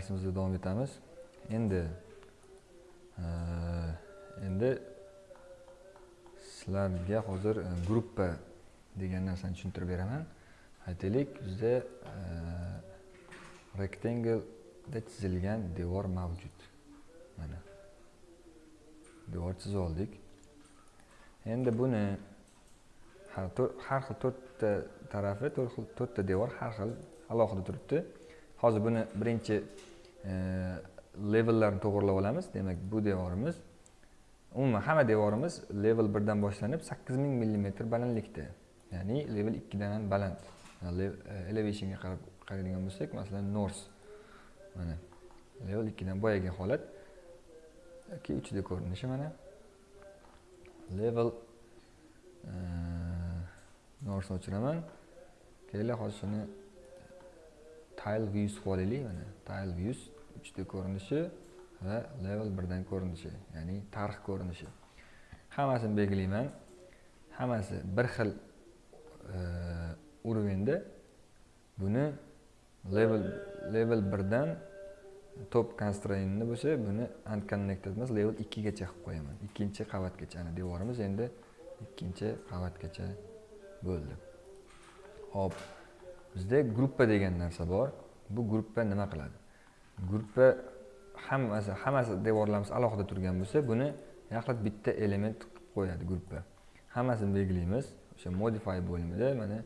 darsimizga davom etamiz endi endi sizlarga hozir gruppa degan narsani tushuntirib beraman. Aytaylik bizda rektanglda chizilgan devor mavjud. Mana. Devor chizib oldik. Endi buni har xil to'rtta tarafi to'rtta devor har xil alohida turibdi. Hozir buni birinchi levellarni to'g'irlab olamiz. Demak bu devorimiz umuman hamma devorimiz level birdan boshlanib sakkiz ming millimetr balandlikda. Ya'ni level ikkidan ham baland. E, elevationga qarab qaraydigan bo'lsak masalan nors mana level ikkidan boyagi holat. Yoki uchda ko'rinishi mana. Level e, norsni o'chiraman. Keyin hozir shuni tile views qilib mana tile views uchta ko'rinishi va level birdan ko'rinishi ya'ni tarix ko'rinishi. Hammasini belgilayman. Hammasi bir xil e, уровеньda buni level level birdan top constraintni bo'lsa buni unconnected emas level ikkigacha qilib qo'yaman. Ikkinchi qavatgacha ana devorimiz endi ikkinchi qavatgacha bo'ldi. Hop. Bizda gruppa degan narsa bor. Bu gruppa nima qiladi? Gruppa hammasi hammasi devorlarimiz alohida turgan bo'lsa buni yaxlit bitta element qilib qo'yadi gruppa. Hammasini belgilaymiz. O'sha modify bo'limida mana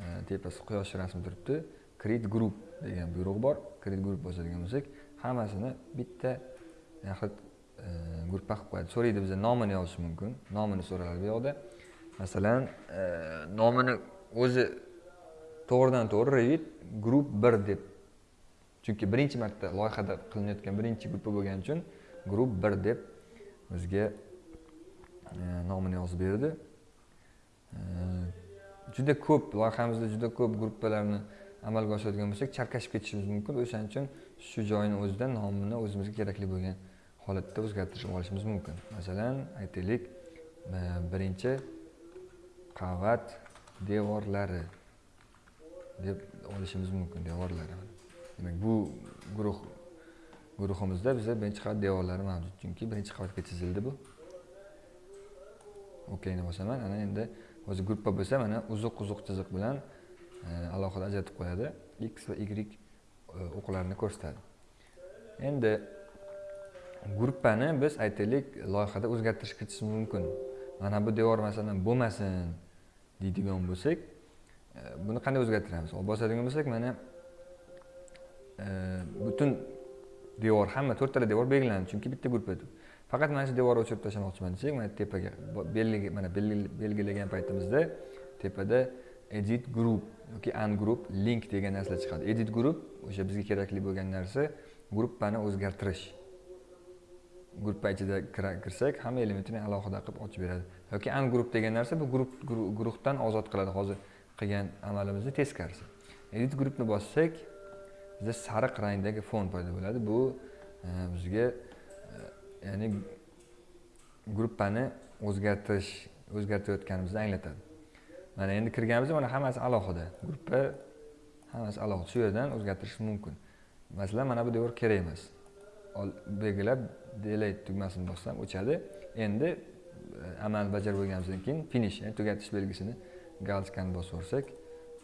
e, tepasi quyosh rasmi turibdi. Create group degan buyruq bor. Create group bosadigan bo'lsak hammasini bitta yaxlit e, gruppa qilib qo'yadi. So'raydi bizdan nomini yozish mumkin. Nomini so'raladi bu yoqda. Masalan e, nomini o'zi to'g'ridan to'g'ri revit grupp bir deb. Chunki birinchi marta loyihada qilinayotgan birinchi gruppa bo'lgani uchun grupp bir deb o'ziga e, nomini yozib berdi. E, juda ko'p loyihamizda juda ko'p gruppalarni amalga oshiradigan bo'lsak chalkashib ketishimiz mumkin. O'shaning uchun shu joyni o'zida nomini o'zimizga kerakli bo'lgan holatda o'zgartirib olishimiz mumkin. Masalan aytaylik e, birinchi qavat devorlari. Deb olishimiz mumkin devorlari. Demak bu guruh guruhimizda biza birinchi qavat devorlari mavjud. Chunki birinchi qavatga chizildi bu. Okeyni bosaman. Ana endi o'zi gruppa bo'lsa mana uzuq uzuq chiziq bilan eh, alohida ajratib qo'yadi. X va y eh, o'qlarini ko'rsatadi. Endi gruppani biz aytaylik loyihada o'zgartirish kiritishimiz mumkin. Mana bu devor masalan bo'lmasin deydigan bo'lsak buni qanday o'zgartiramiz olib bosadigan bo'lsak mana e, butun devor hamma to'rttala devor belgilandi chunki bitta gruppa deb faqat mana shu devorni o'chirib tashlamoqchiman desak mana tepaga mana belgilagan paytimizda tepada edit group yoki ungroup link degan narsa chiqadi. Edit group o'sha bizga kerakli bo'lgan narsa gruppani o'zgartirish. Gruppa ichida kirsak hamma elementini alohida qilib ochib beradi. Yoki ungroup degan narsa bu guruh guruhdan ozod qiladi. Hozir qilgan amalimizni teskarisi edit groupni bossak bizda sariq rangdagi fon paydo bo'ladi. Bu e, bizga e, ya'ni gruppani o'zgartirish o'zgartirayotganimizni anglatadi. Mana endi kirganimizda mana hammasi alohida. Gruppa hammasi alohida. Shu yerdan o'zgartirish mumkin. Masalan mana bu devor kerak emas. Belgilab delete tugmasini bossam o'chadi. Endi e, amalni bajarib bo'lganimizdan keyin finish ya'ni tugatish belgisini galskani bosursak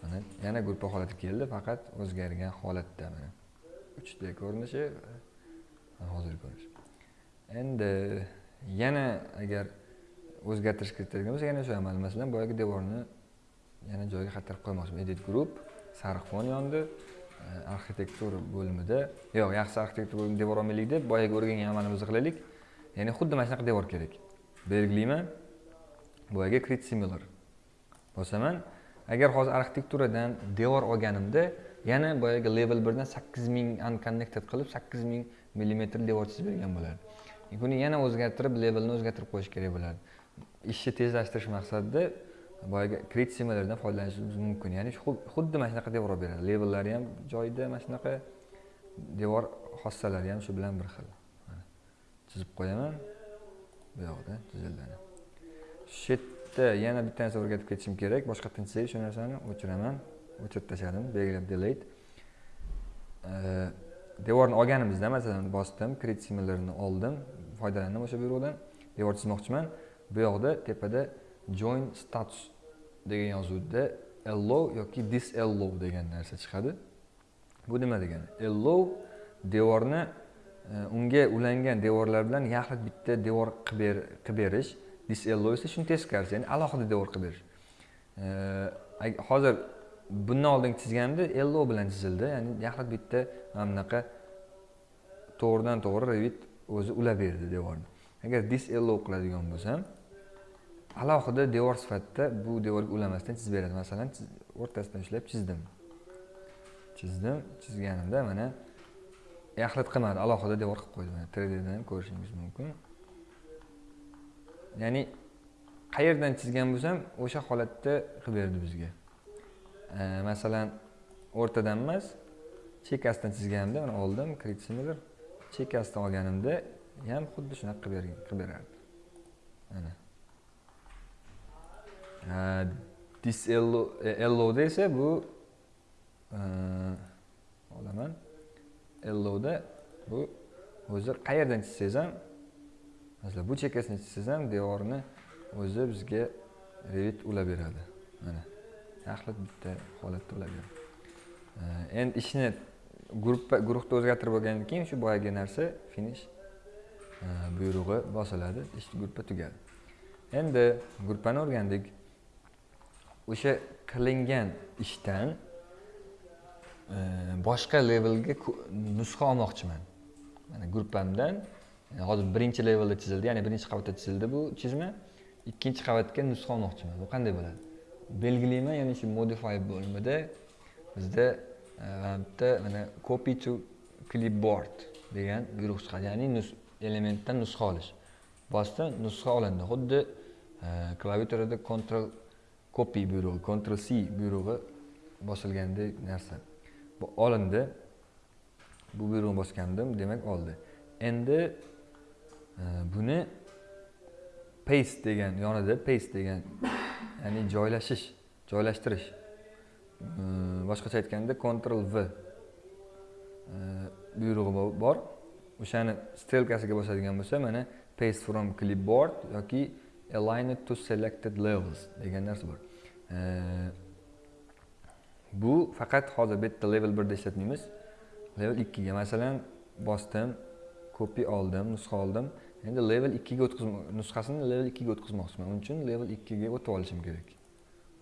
mana yana gruppa holati keldi faqat o'zgargan holatda mana. Uchta ko'rinishi hozirgi ko'rinish endi yana agar o'zgartirish kiritadigan bo'lsak yana shu amal. Masalan boyagi devorni yana joyiga qaytarib qo'ymoqchiman edit group sariq fon yondi e, arxitektura bo'limida yo'q yaxshi arxitektura bo'limida devor olmaylik deb boyagi o'rgangan amalimizni qilaylik. Ya'ni xuddi mana shunaqa devor kerak. Belgilayman boyagi create similar. Bosaman. Agar hozir arxitekturadan devor olganimda yana boyagi level birdan sakkiz ming unconnected qilib sakkiz ming millimetr devor chizib bergan bo'lardi. Buni yana o'zgartirib levelni o'zgartirib qo'yish kerak bo'ladi. Ishni tezlashtirish maqsadida boyagi create similardan foydalanishimiz mumkin. Ya'ni xuddi mana shunaqa devor olib beradi. Levellari ham joyida mana shunaqa devor xossalari ham shu bilan bir xil. Chizib qo'yaman. Bu yoqda chizildi shu bitta yana bitta narsa o'rgatib ketishim kerak. Boshqa chizsak shu narsani o'chiraman. O'chirib tashladim belgilab delete devorni olganimizda masalan bosdim create similarni oldim foydalandim o'sha buyruqdan devor chizmoqchiman bu yoqda tepada join status degan yozuvda allow yoki disallow degan narsa chiqadi. Bu nima degani? Allow devorni e, unga ulangan devorlar bilan yaxlit bitta devor qilib berish disallow esa shuni teskarisi ya'ni alohida devor qilib berish hozir bundan oldin chizganimda allow bilan chizildi ya'ni yaxlit bitta mana bunaqa to'g'ridan to'g'ri revit o'zi ulab berdi devorni. Agar disallow qiladigan bo'lsam alohida devor sifatida bu devorga ulamasdan chizib beradi. Masalan o'rtasidan ushlab chizdim. Chizdim chizganimda mana yaxlit qilmadi alohida devor qilib qo'ydi. Mana 3ddan ham ko'rishingiz mumkin. Ya'ni qayerdan chizgan bo'lsam o'sha holatda qilib berdi bizga. Masalan o'rtadan emas chekkasidan chizganimda mana oldim kritsimidir similar chekkasidan olganimda ham xuddi shunaqa qilib qilib berardi. Mana disellowda esa bu olaman. Ellowda bu o'zi qayerdan chizsangiz ham masalan bu chekasini chizsangiz ham devorni o'zi bizga revit ulab beradi. Mana yaxlit bitta holatda ulab beradi endi ishni gruppa guruhda o'zgartirib bo'lgandan keyin shu boyagi narsa finish buyrug'i bosiladi ish gruppa tugadi. Endi gruppani o'rgandik. O'sha qilingan ishdan boshqa levelga nusxa olmoqchiman. Mana gruppamdan hozir birinchi levelda chizildi ya'ni birinchi qavatda chizildi bu chizma ikkinchi qavatga nusxa olmoqchiman bu qanday bo'ladi? Belgilayman ya'ni shu modify bo'limida bizda e, bitta mana copy to clipboard degan buyruq chiqadi ya'ni elementdan nusxa olish. Bosdim nusxa olindi. Xuddi e, klaviaturada control copy buyrug'i control c buyrug'i bosilgandek narsa. Bu olindi. Bu buyruqni bosgandim demak oldi. Endi buni paste degan yonida paste degan ya'ni joylashish joylashtirish. Boshqacha aytganda control v. Buyrug'i bor. O'shani strelkasiga bosadigan bo'lsa mana paste from clipboard yoki align it to selected levels degan narsa bor. Bu faqat hozir bu yerda level birda ishlatmaymiz. Level ikkiga masalan bosdim copy oldim nusxa oldim. Endi level ikkiga o'tkazib nusxasini level ikkiga o'tkazmoqchiman. Uning uchun level ikkiga o'tib olishim kerak.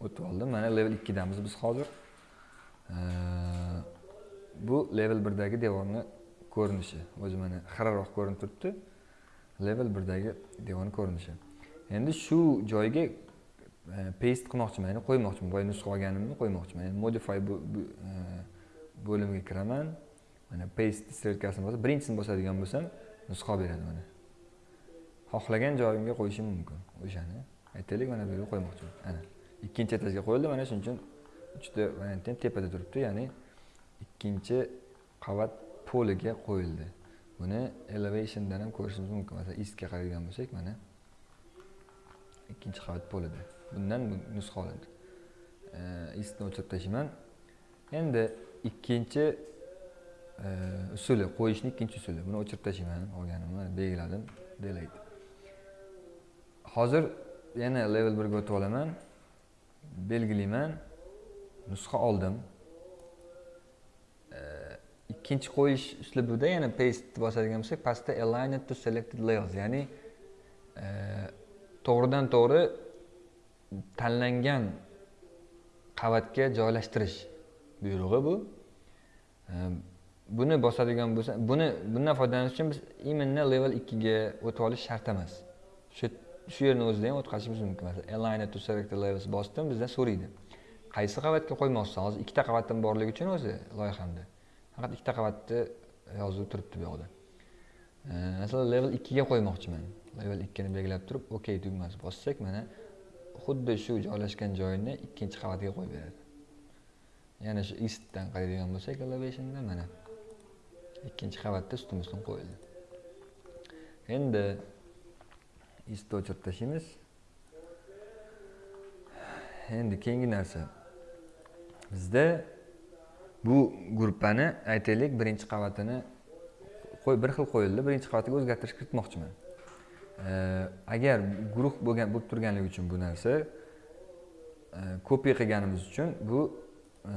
O'tib oldim mana level ikkidamiz biz hozir. Bu level birdagi devorni ko'rinishi. O'zi mana xiraroq ko'rinib turibdi. Level birdagi devorni ko'rinishi. Endi shu joyga e, paste qilmoqchiman ya'ni qo'ymoqchiman. Boya nusxa olganimni qo'ymoqchiman. Ya'ni modify e, bo'limiga kiraman. Mana paste strelkasini bosib birinchisini bosadigan bo'lsam nusxa beradi mana. Xohlagan joyimga qo'yishim mumkin o'shani. Aytaylik mana bu yerga qo'ymoqchiman ana ikkinchi etajga qo'yildi. Mana shuning uchun uchta variant ham tepada turibdi ya'ni ikkinchi qavat poliga qo'yildi. Buni elevationdan ham ko'rishimiz mumkin. Masalan istga qaraydigan bo'lsak mana ikkinchi qavat polida. Bundan nusxa olindi. Istni o'chirib tashlayman endi ikkinchi usuli qo'yishni ikkinchi usuli. Buni o'chirib tashlayman olganimni belgiladim delete hozir yana level birga o'tib olaman belgilayman. Nusxa oldim. Ikkinchi qo'yish uslubida yana paste bosadigan bo'lsak pastda align to selected layers ya'ni e, to'g'ridan to'g'ri tanlangan qavatga joylashtirish buyrug'i bu. Buni bosadigan bo'lsa buni bundan foydalanish uchun biz именно level ikkiga o'tib olish shart emas. Shu shu yerni o'zida ham o'tkazishimiz mumkin. Masalan align to selected levels bosdim bizdan so'raydi. Qaysi qavatga qo'ymoqchisan hozir ikkita qavatim borligi uchun o'zi loyihamda faqat ikkita qavatni yozuv turibdi bu yoqda. Masalan level ikkiga qo'ymoqchiman. Level ikkini belgilab turib ok tugmasi bossak mana xuddi shu joylashgan joyini ikkinchi qavatga qo'yib beradi. Yana shu istdan qaraydigan bo'lsak elevationda mana ikkinchi qavatda ustma ustun qo'yildi. Endi isto o'chirib tashlaymiz endi keyingi narsa. Bizda bu gruppani aytaylik birinchi qavatini qo'y bir xil qo'yildi. Birinchi qavatiga o'zgartirish kiritmoqchiman. Agar guruh bo'lgan bo'lib turganligi uchun bu narsa e, kopiya qilganimiz uchun bu e,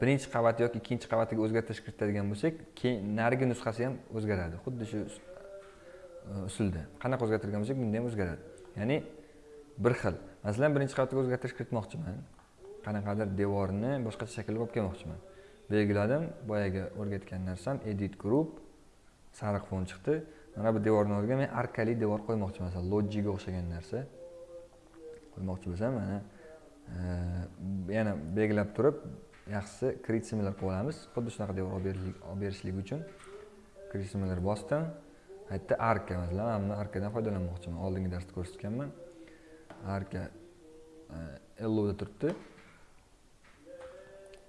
birinchi qavat yoki ikkinchi qavatiga o'zgartirish kiritadigan bo'lsak keyin narigi nusxasi ham o'zgaradi. Xuddi shu Э, usulda. Qanaqa o'zgartirgan bo'lsak bunda ham o'zgaradi. Ya'ni bir xil. Masalan birinchi qavatga o'zgartirish kiritmoqchiman. Qanaqadir devorni boshqacha shaklga olib kelmoqchiman. Belgiladim boyagi o'rgatgan narsam edit group sariq fon chiqdi. Mana bu devorni o'rniga men arkali devor qo'ymoqchiman. Masalan lojiga o'xshagan narsa qo'ymoqchi bo'lsam mana e, yana belgilab turib yaxshisi create similar qilib olamiz. Xuddi shunaqa devor olib berishlik uchun create similar bosdim. Bu yerda arka masalan mana buni arkadan foydalanmoqchiman oldingi darsda ko'rsatganman. Arka elloda turibdi.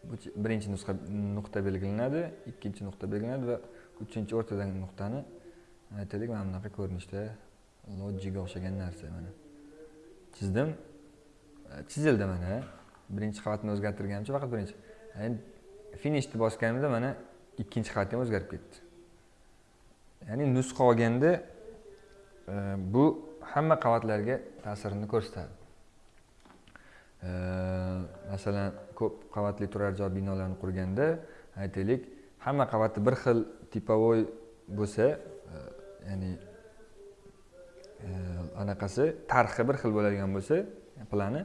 Bu birinchi nusxa nuqta belgilanadi ikkinchi nuqta belgilanadi va uchinchi o'rtadagi nuqtani aytaylik. Mana bunaqa ko'rinishda lojiga o'xshagan narsa mana. Chizdim. E, chizildi mana. Birinchi qavatni o'zgartirganimcha faqat birinchi. Endi finishni bosganimda mana ikkinchi qavat ham o'zgarib ketdi. Ya'ni nusxa olganda e, bu hamma qavatlarga ta'sirini ko'rsatadi. E, masalan ko'p qavatli turar joy binolarni qurganda aytaylik hamma qavati bir xil tipovoy bo'lsa e, ya'ni anaqasi tarixi bir xil bo'ladigan bo'lsa plani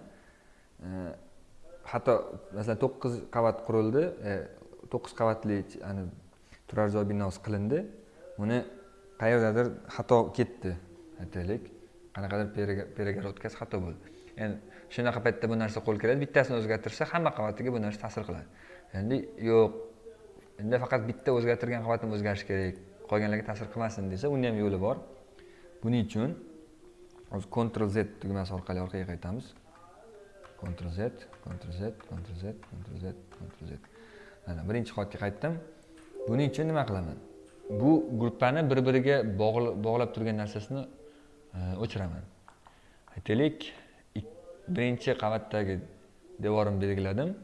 hatto masalan to'qqiz qavat qurildi to'qqiz qavatli turar joy binosi qilindi. Uni qayerdadir xato ketdi aytaylik qanaqadir перегородкасы xato bo'ldi endi shunaqa paytda bu narsa qo'l keladi bittasini o'zgartirsa hamma qavatiga bu narsa ta'sir qiladi endi yo'q endi faqat bitta o'zgartirgan qavatim o'zgarishi kerak qolganlarga ta'sir qilmasin desa uni ham yo'li bor buning uchun hozir ctrl z tugmasi orqali orqaga qaytamiz Ctrl Z, Ctrl Z, Ctrl Z, Ctrl Z, Ctrl Z. Mana birinchi holatga qaytdim. Buning uchun nima qilaman? Bu gruppani bir-biriga bog'lab turgan narsasini e, o'chiraman. Aytaylik, birinchi qavatdagi devorimni belgiladim.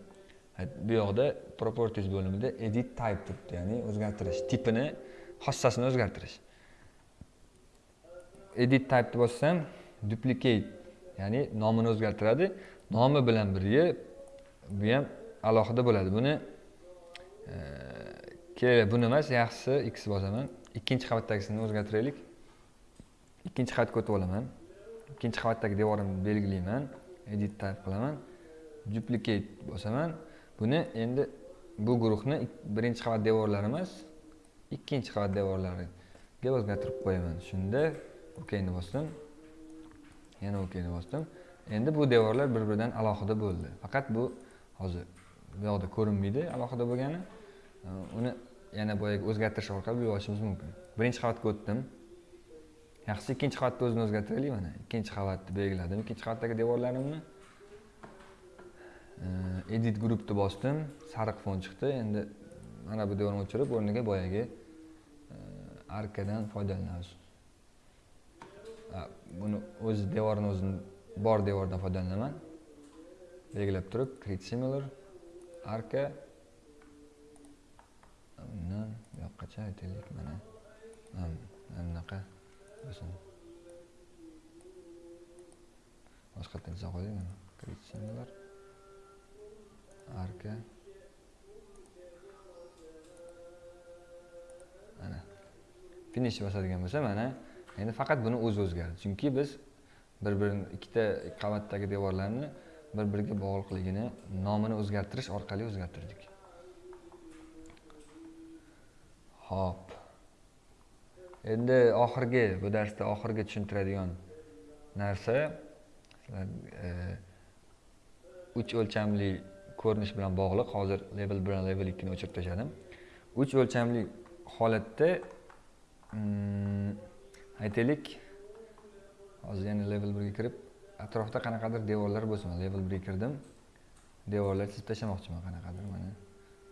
Bu yoqda properties bo'limida edit type turibdi, ya'ni o'zgartirish, tipini, xossasini o'zgartirish. Edit type deb bossam, duplicate, ya'ni nomini o'zgartiradi. nomi bilan birga bu ham alohida bo'ladi buni e, kerak buni emas yaxshisi x bosaman ikkinchi qavatdagisini o'zgartiraylik. Ikkinchi qavatga o'tib olaman. Ikkinchi qavatdagi devorimni belgilayman. Edit type qilaman. Duplicate bosaman. Buni endi bu guruhni birinchi qavat devorlari emas ikkinchi qavat devorlariga o'zgartirib qo'yaman. Shunda okni bosdim. Yana okni bosdim. Endi bu devorlar bir biridan alohida bo'ldi. Faqat bu hozir bu yoqda ko'rinmaydi alohida bo'lgani. Uni yana boyagi o'zgartirish orqali bilib olishimiz mumkin. Birinchi qavatga o'tdim. Yaxshisi ikkinchi qavatni o'zini o'zgartiraylik mana. Ikkinchi qavatni belgiladim. Ikkinchi qavatdagi devorlarimni e, edit gruppni bosdim. Sariq fon chiqdi. Endi mana bu devorni o'chirib o'rniga boyagi e, arkadan foydalanamiz. Buni o'zi devorni o'zini bor devordan foydalanaman. Belgilab turib create similar arka. Uni bu yoqqacha aytaylik mana. Mana bunaqa bo'lsin boshqatdan chiza qo'ydik mana. Create similar arka. Mana. Finish bosadigan bo'lsa mana endi faqat buni o'zi o'zgardi. Chunki biz bir birini ikkita qavatdagi devorlarni bir biriga bog'liqligini nomini o'zgartirish orqali o'zgartirdik. Ho'p. Endi oxirgi bu darsda oxirgi tushuntiradigan narsa e, uch o'lchamli ko'rinish bilan bog'liq. Hozir level bilan level ikkini o'chirib tashladim. Uch o'lchamli holatda mm, aytaylik. Hozir yana level birga kirib atrofda qanaqadir devorlar bo'lsin. Level birga kirdim. Devorlar chizib tashlamoqchiman qanaqadir mana.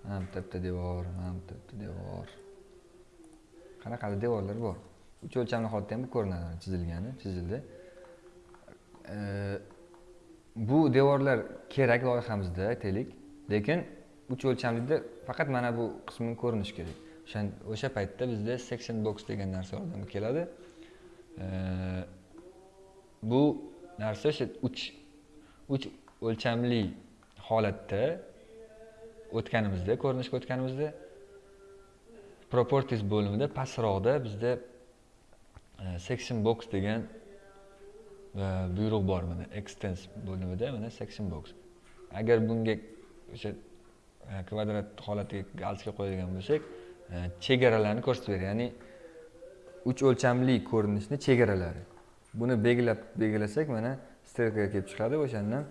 Mana bitta bitta devor mana bitta bitta devor. Qanaqadir devorlar bor. Uch o'lchamli holatda ham ko'rinadi chizilgani chizildi. Bu devorlar kerak loyihamizda aytaylik. Lekin uch o'lchamlida faqat mana bu qismi ko'rinishi kerak. O'sha o'sha paytda bizda section box degan narsa yordamga keladi. Bu narsa o'sha uch uch o'lchamli holatda o'tganimizda ko'rinishga o'tganimizda properties bo'limida pastroqda bizda e, section box degan e, buyruq bor mana extens bo'limida mana section box agar bunga o'sha e, kvadrat holatiga galsga qo'yadigan bo'lsak chegaralarni ko'rsatib beradi. Ya'ni uch o'lchamli ko'rinishni chegaralari. Buni belgilab belgilasak mana strelkaga kelib chiqadi o'shandan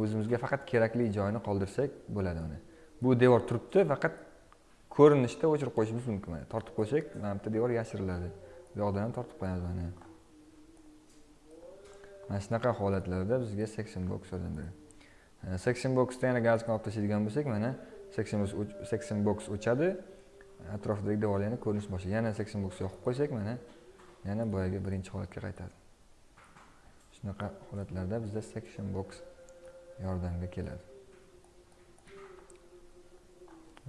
o'zimizga faqat kerakli joyini qoldirsak bo'ladi mana. Bu devor turibdi faqat ko'rinishda o'chirib qo'yishimiz mumkin. Mana tortib qo'ysak mana bitta devor yashiriladi bu yoqdan ham tortib qo'yamiz mana. Mana shunaqa holatlarda bizga section box yordam beradi section boxda yana gazkani olib tashlaydigan bo'lsak mana section box section box o'chadi. Atrofidagi devorlarni ko'rinish boshlaydi yana section box yoqib qo'ysak mana yana boyagi birinchi holatga qaytadi. Shunaqa holatlarda bizda section box yordamga keladi.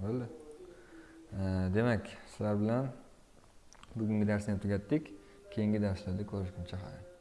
Bo'ldi. Demak sizlar bilan bugungi darsni ham tugatdik. Keyingi darslarda ko'rishguncha xayr.